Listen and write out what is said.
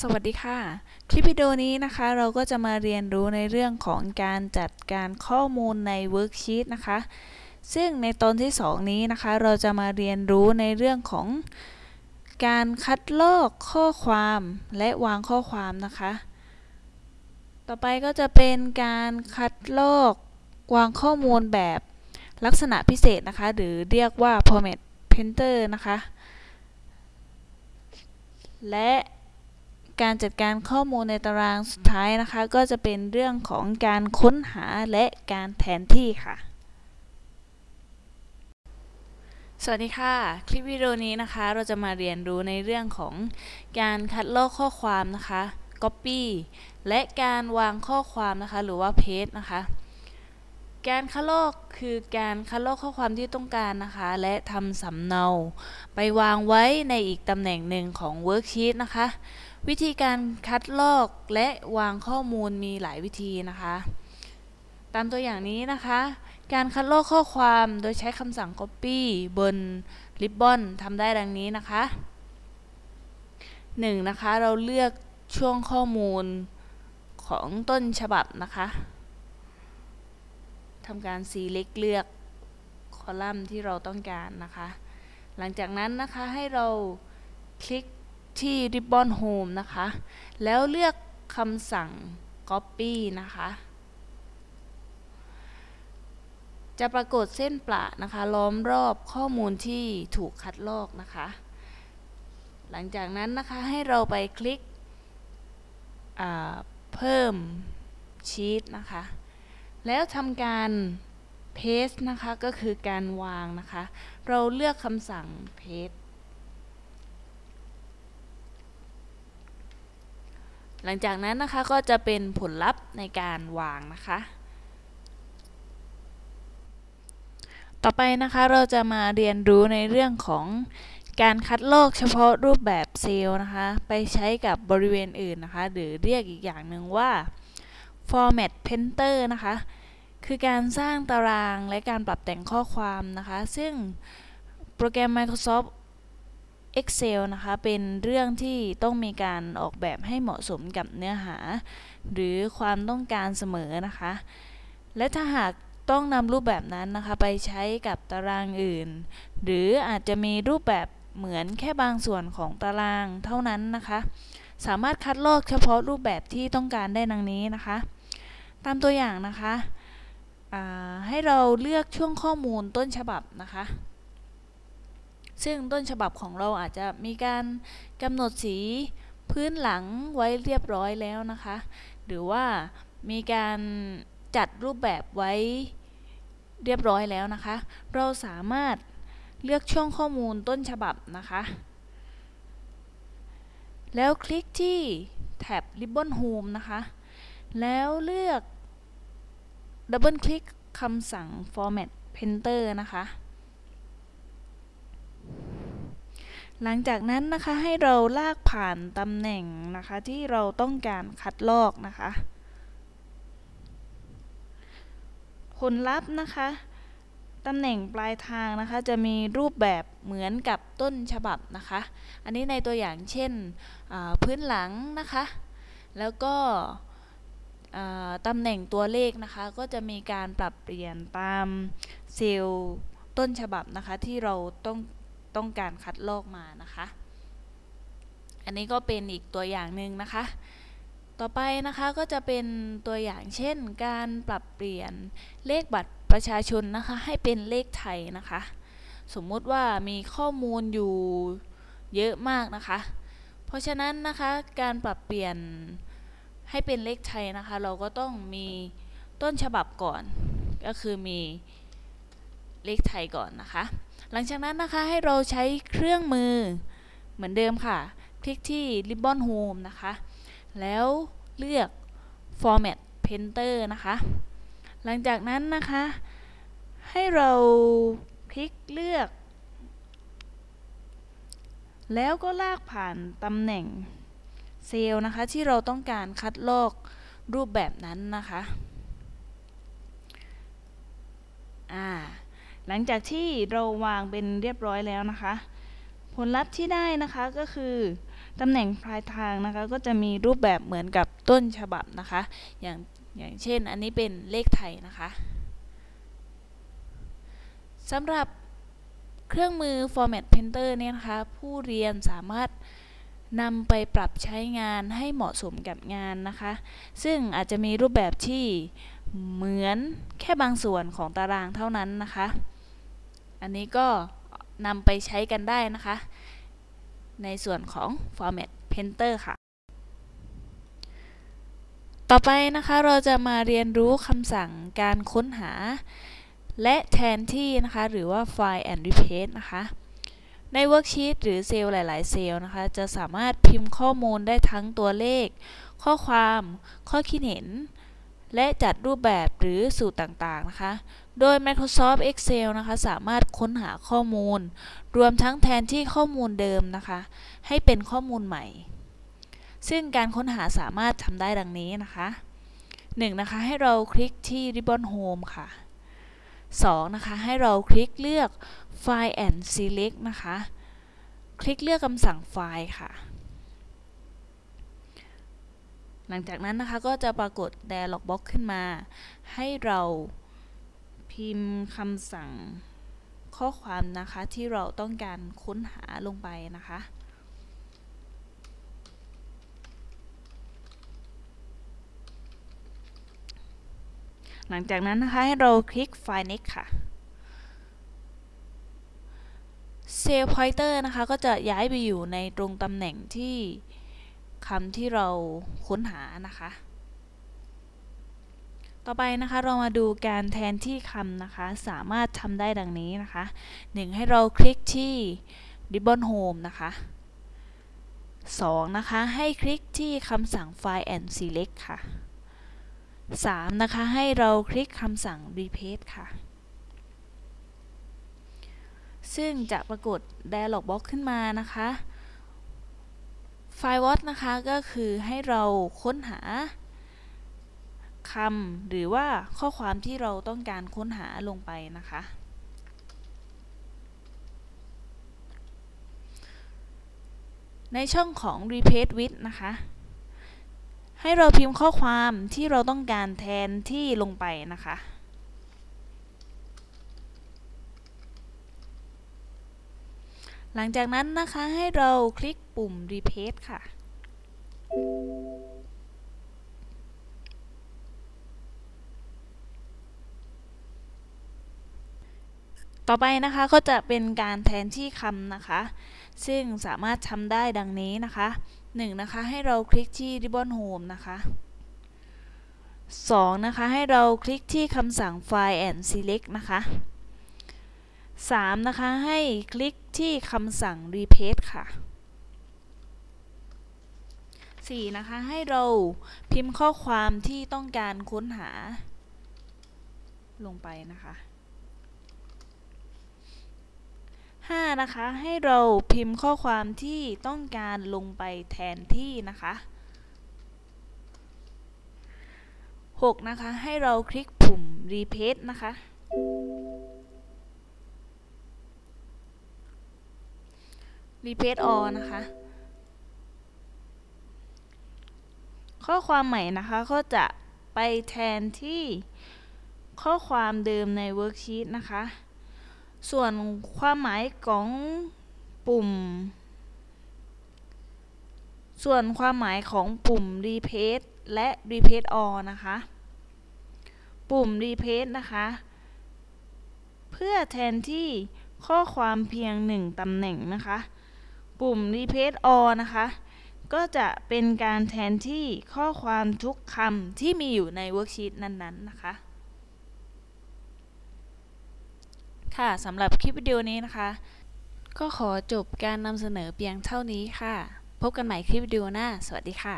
สวัสดีค่ะ คลิปวิดีโอนี้นะคะเราก็จะมาเรียนรู้ในเรื่องของการจัดการข้อมูลใน Worksheet นะคะ ซึ่งในตอนที่ 2 นี้นะคะ เราจะมาเรียนรู้ในเรื่องของการคัดลอกข้อความและวางข้อความนะคะ ต่อไปก็จะเป็นการคัดลอกวางข้อมูลแบบลักษณะพิเศษนะคะ หรือเรียกว่า format painter นะคะ และ การจัดการข้อมูลในตารางสุดท้ายนะคะ ก็จะเป็นเรื่องของการค้นหาและการแทนที่ค่ะ สวัสดีค่ะ คลิปวิดีโอนี้นะคะ เราจะมาเรียนรู้ในเรื่องของการคัดลอกข้อความนะคะ Copy และการวางข้อความนะคะ หรือว่า Paste นะคะ การคัดลอกคือการคัดลอกข้อความที่ต้องการนะคะ และทำสำเนา ไปวางไว้ในอีกตำแหน่งหนึ่งของ Worksheet นะคะ วิธีการคัดลอกและวางข้อมูลมีหลายวิธีนะคะ ตามตัวอย่างนี้นะคะ การคัดลอกข้อความโดยใช้คำสั่ง copy บน ribbon ทำได้ดังนี้นะคะ 1. นะคะ เราเลือกช่วงข้อมูลของต้นฉบับนะคะ ทำการ select เลือกคอลัมน์ที่เราต้องการนะคะ หลังจากนั้นนะคะให้เราคลิกที่ Ribbon Home นะคะ แล้วเลือกคำสั่ง Copy นะคะ จะปรากฏเส้นประนะคะ ล้อมรอบข้อมูลที่ถูกคัดลอกนะคะ หลังจากนั้นนะคะให้เราไปคลิกเพิ่มชีตนะคะ แล้วทำการ paste นะคะ ก็คือการวางนะคะ เราเลือกคำสั่ง paste หลังจากนั้นนะคะก็จะเป็นผลลัพธ์ในการวางนะคะ ต่อไปนะคะเราจะมาเรียนรู้ในเรื่องของการคัดลอกเฉพาะรูปแบบเซลล์นะคะ ไปใช้กับบริเวณอื่นนะคะ หรือเรียกอีกอย่างหนึ่งว่า format painter นะคะ คือการสร้างตารางและการปรับแต่งข้อความนะคะ ซึ่งโปรแกรม Microsoft Excel นะคะ เป็นเรื่องที่ต้องมีการออกแบบให้เหมาะสมกับเนื้อหา หรือความต้องการเสมอนะคะ และถ้าหากต้องนำรูปแบบนั้นนะคะ ไปใช้กับตารางอื่น หรืออาจจะมีรูปแบบเหมือนแค่บางส่วนของตารางเท่านั้นนะคะ สามารถคัดลอกเฉพาะรูปแบบที่ต้องการได้ดังนี้นะคะ ตามตัวอย่างนะคะให้เราเลือกช่วงข้อมูลต้นฉบับนะคะ ซึ่งต้นฉบับของเราอาจจะมีการกำหนดสีพื้นหลังไว้เรียบร้อยแล้วนะคะ หรือว่ามีการจัดรูปแบบไว้เรียบร้อยแล้วนะคะ เราสามารถเลือกช่วงข้อมูลต้นฉบับนะคะ แล้วคลิกที่แท็บ Ribbon Home นะคะ แล้วเลือก ดับเบิลคลิกคำสั่ง Format Painter นะคะ หลังจากนั้นนะคะให้เราลากผ่านตำแหน่งนะคะที่เราต้องการคัดลอกนะคะ ผลลัพธ์นะคะตำแหน่งปลายทางนะคะจะมีรูปแบบเหมือนกับต้นฉบับนะคะ อันนี้ในตัวอย่างเช่นพื้นหลังนะคะ แล้วก็ ตำแหน่งตัวเลขนะคะก็จะมีการปรับเปลี่ยนตามเซลล์ต้นฉบับนะคะที่เราต้องต้องการคัดลอกมานะคะ อันนี้ก็เป็นอีกตัวอย่างหนึ่งนะคะ ต่อไปนะคะก็จะเป็นตัวอย่างเช่น การปรับเปลี่ยนเลขบัตรประชาชนนะคะให้เป็นเลขไทยนะคะ สมมุติว่ามีข้อมูลอยู่เยอะมากนะคะ เพราะฉะนั้นนะคะการปรับเปลี่ยน ให้เป็นเลขไทยนะคะ เราก็ต้องมีต้นฉบับก่อน ก็คือมีเลขไทยก่อนนะคะ หลังจากนั้นนะคะให้เราใช้เครื่องมือเหมือนเดิมค่ะ คลิกที่ Ribbon Home นะคะ แล้วเลือก Format Painter นะคะ หลังจากนั้นนะคะ ให้เราคลิกเลือก แล้วก็ลากผ่านตำแหน่ง เซลล์นะคะที่เราต้องการคัดลอกรูปแบบนั้นนะคะอ่าหลังจากที่เราวางเป็นเรียบร้อยแล้วนะคะ ผลลัพธ์ที่ได้นะคะก็คือตำแหน่งปลายทางนะคะก็จะมีรูปแบบเหมือนกับต้นฉบับนะคะ อย่างอย่างเช่นอันนี้เป็นเลขไทยนะคะสำหรับเครื่องมือ Format Painter เนี่ยนะคะ ผู้เรียนสามารถ นำไปปรับใช้งานให้เหมาะสมกับงานนะคะ ซึ่งอาจจะมีรูปแบบที่เหมือนแค่บางส่วนของตารางเท่านั้นนะคะ อันนี้ก็นำไปใช้กันได้นะคะ ในส่วนของ Format Painter ค่ะ ต่อไปนะคะเราจะมาเรียนรู้คำสั่งการค้นหา และแทนที่นะคะ หรือว่า Find and Replace นะคะ ใน worksheet หรือเซลล์หลาย ๆ เซลล์นะคะ จะสามารถพิมพ์ข้อมูลได้ทั้งตัวเลข ข้อความ ข้อคิดเห็น และจัดรูปแบบหรือสูตรต่าง ๆ นะคะ โดย Microsoft Excel นะคะ สามารถค้นหาข้อมูล รวมทั้งแทนที่ข้อมูลเดิมนะคะ ให้เป็นข้อมูลใหม่ ซึ่งการค้นหาสามารถทำได้ดังนี้นะคะ 1. นะคะ ให้เราคลิกที่ Ribbon Home ค่ะ 2. นะคะ ให้เราคลิกเลือก File and Select นะคะ คลิกเลือกคำสั่งไฟล์ค่ะ หลังจากนั้นนะคะก็จะปรากฏ Dialog Box ขึ้นมา ให้เราพิมพ์คำสั่งข้อความนะคะที่เราต้องการค้นหาลงไปนะคะหลังจากนั้นนะคะ ให้เราคลิก File Next ค่ะ Cell Pointer นะคะ ก็จะย้ายไปอยู่ในตรงตำแหน่งที่คำที่เราค้นหานะคะ ต่อไปนะคะเรามาดูการแทนที่คำนะคะ สามารถทำได้ดังนี้นะคะ 1. ให้เราคลิกที่ Ribbon Home นะคะ 2. นะคะ ให้คลิกที่คำสั่ง File and Select ค่ะ 3. นะคะ ให้เราคลิกคำสั่ง Replace ค่ะ ซึ่งจะปรากฏ Dialog Box ขึ้นมานะคะ ไฟล์ What นะคะก็คือให้เราค้นหาคำหรือว่าข้อความที่เราต้องการค้นหาลงไปนะคะ ในช่องของ Replace with นะคะ ให้เราพิมพ์ข้อความที่เราต้องการแทนที่ลงไปนะคะ หลังจากนั้นนะคะให้เราคลิกปุ่ม Replace ค่ะ ต่อไปนะคะก็จะเป็นการแทนที่คำนะคะ ซึ่งสามารถทำได้ดังนี้นะคะ 1. นะคะให้เราคลิกที่ Ribbon Home นะคะ 2. นะคะให้เราคลิกที่คำสั่ง File and Select นะคะ 3. นะคะ ให้คลิกที่คำสั่ง Replace ค่ะ 4. นะคะ ให้เราพิมพ์ข้อความที่ต้องการค้นหา ลงไปนะคะ 5. นะคะ ให้เราพิมพ์ข้อความที่ต้องการลงไปแทนที่นะคะ 6. นะคะ ให้เราคลิกปุ่ม Replace นะคะ Replace all นะคะ ข้อความใหม่นะคะก็จะไปแทนที่ข้อความเดิมใน Worksheet นะคะ ส่วนความหมายของปุ่ม ส่วนความหมายของปุ่ม Replace และ Replace all นะคะ ปุ่ม Replace นะคะ เพื่อแทนที่ข้อความเพียงหนึ่งตำแหน่งนะคะ ปุ่ม Replace all นะคะ ก็จะเป็นการแทนที่ข้อความทุกคำที่มีอยู่ใน Worksheet นั้นๆนะคะ ค่ะสำหรับคลิปวิดีโอนี้นะคะ ก็ขอจบการนำเสนอเพียงเท่านี้ค่ะ พบกันใหม่คลิปวิดีโอหน้า สวัสดีค่ะ